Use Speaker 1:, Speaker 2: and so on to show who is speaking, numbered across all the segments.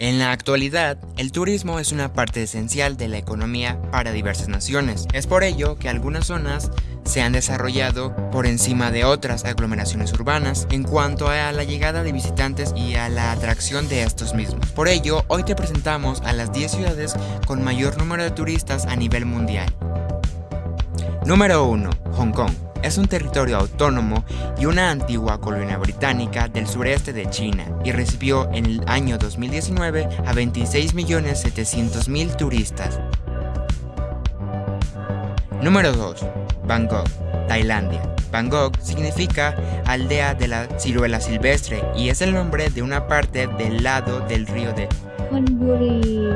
Speaker 1: En la actualidad, el turismo es una parte esencial de la economía para diversas naciones. Es por ello que algunas zonas se han desarrollado por encima de otras aglomeraciones urbanas en cuanto a la llegada de visitantes y a la atracción de estos mismos. Por ello, hoy te presentamos a las 10 ciudades con mayor número de turistas a nivel mundial. Número 1. Hong Kong es un territorio autónomo y una antigua colonia británica del sureste de China y recibió en el año 2019 a 26.700.000 turistas. Número 2. Bangkok, Tailandia. Bangkok significa aldea de la ciruela silvestre y es el nombre de una parte del lado del río de
Speaker 2: Honburi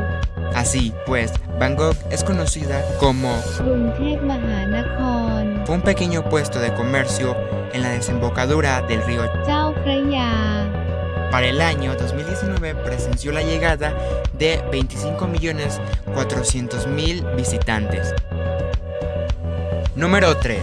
Speaker 1: Así pues, Bangkok es conocida como un pequeño puesto de comercio en la desembocadura del río
Speaker 2: Chao Phraya.
Speaker 1: Para el año 2019 presenció la llegada de 25.400.000 visitantes. Número 3.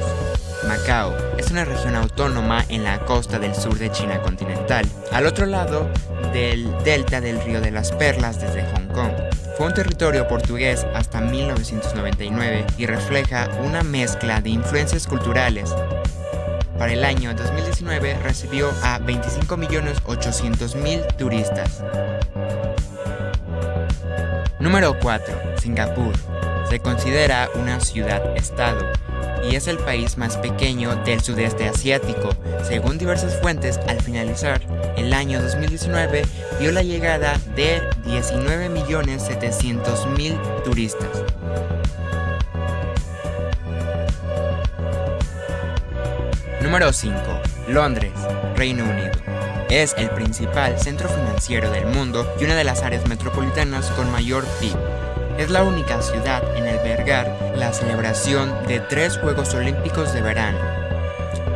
Speaker 1: Macao es una región autónoma en la costa del sur de China continental, al otro lado del delta del río de las Perlas desde Hong Kong. Fue un territorio portugués hasta 1999 y refleja una mezcla de influencias culturales, para el año 2019 recibió a 25.800.000 turistas. Número 4. Singapur. Se considera una ciudad-estado y es el país más pequeño del sudeste asiático. Según diversas fuentes, al finalizar el año 2019 vio la llegada de 19.700.000 turistas. Número 5. Londres, Reino Unido. Es el principal centro financiero del mundo y una de las áreas metropolitanas con mayor PIB. Es la única ciudad en albergar la celebración de tres Juegos Olímpicos de verano.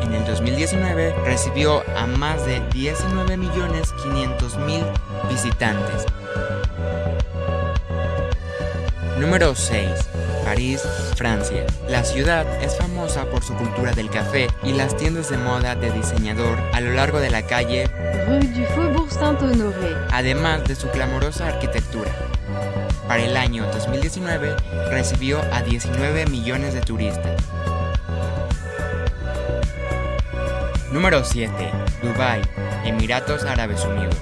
Speaker 1: En el 2019 recibió a más de 19.500.000 visitantes. Número 6. París, Francia. La ciudad es famosa por su cultura del café y las tiendas de moda de diseñador a lo largo de la calle,
Speaker 2: rue du Faubourg Saint-Honoré
Speaker 1: además de su clamorosa arquitectura. Para el año 2019 recibió a 19 millones de turistas. Número 7. Dubai, Emiratos Árabes Unidos.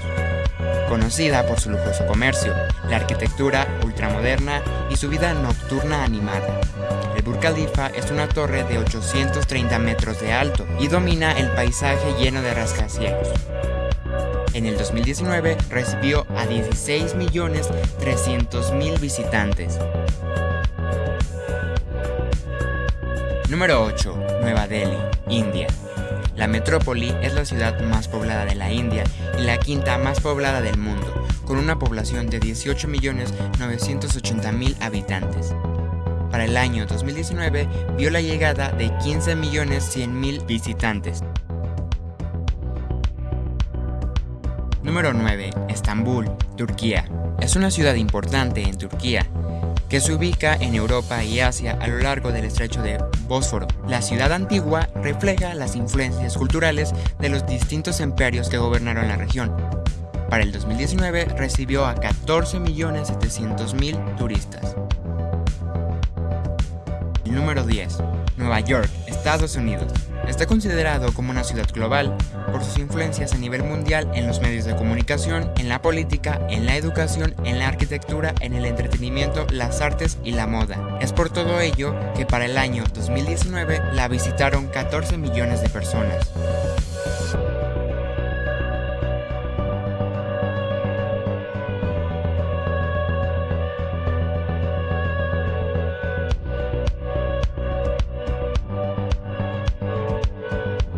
Speaker 1: Conocida por su lujoso comercio, la arquitectura ultramoderna y su vida nocturna animada. El Burj Khalifa es una torre de 830 metros de alto y domina el paisaje lleno de rascacielos. En el 2019 recibió a 16.300.000 visitantes. Número 8. Nueva Delhi, India. La metrópoli es la ciudad más poblada de la India y la quinta más poblada del mundo, con una población de 18.980.000 habitantes. Para el año 2019 vio la llegada de 15.100.000 visitantes. Número 9. Estambul, Turquía. Es una ciudad importante en Turquía, que se ubica en Europa y Asia a lo largo del estrecho de Bósforo. La ciudad antigua refleja las influencias culturales de los distintos imperios que gobernaron la región. Para el 2019 recibió a 14.700.000 turistas. Número 10. Nueva York, Estados Unidos. Está considerado como una ciudad global por sus influencias a nivel mundial en los medios de comunicación, en la política, en la educación, en la arquitectura, en el entretenimiento, las artes y la moda. Es por todo ello que para el año 2019 la visitaron 14 millones de personas.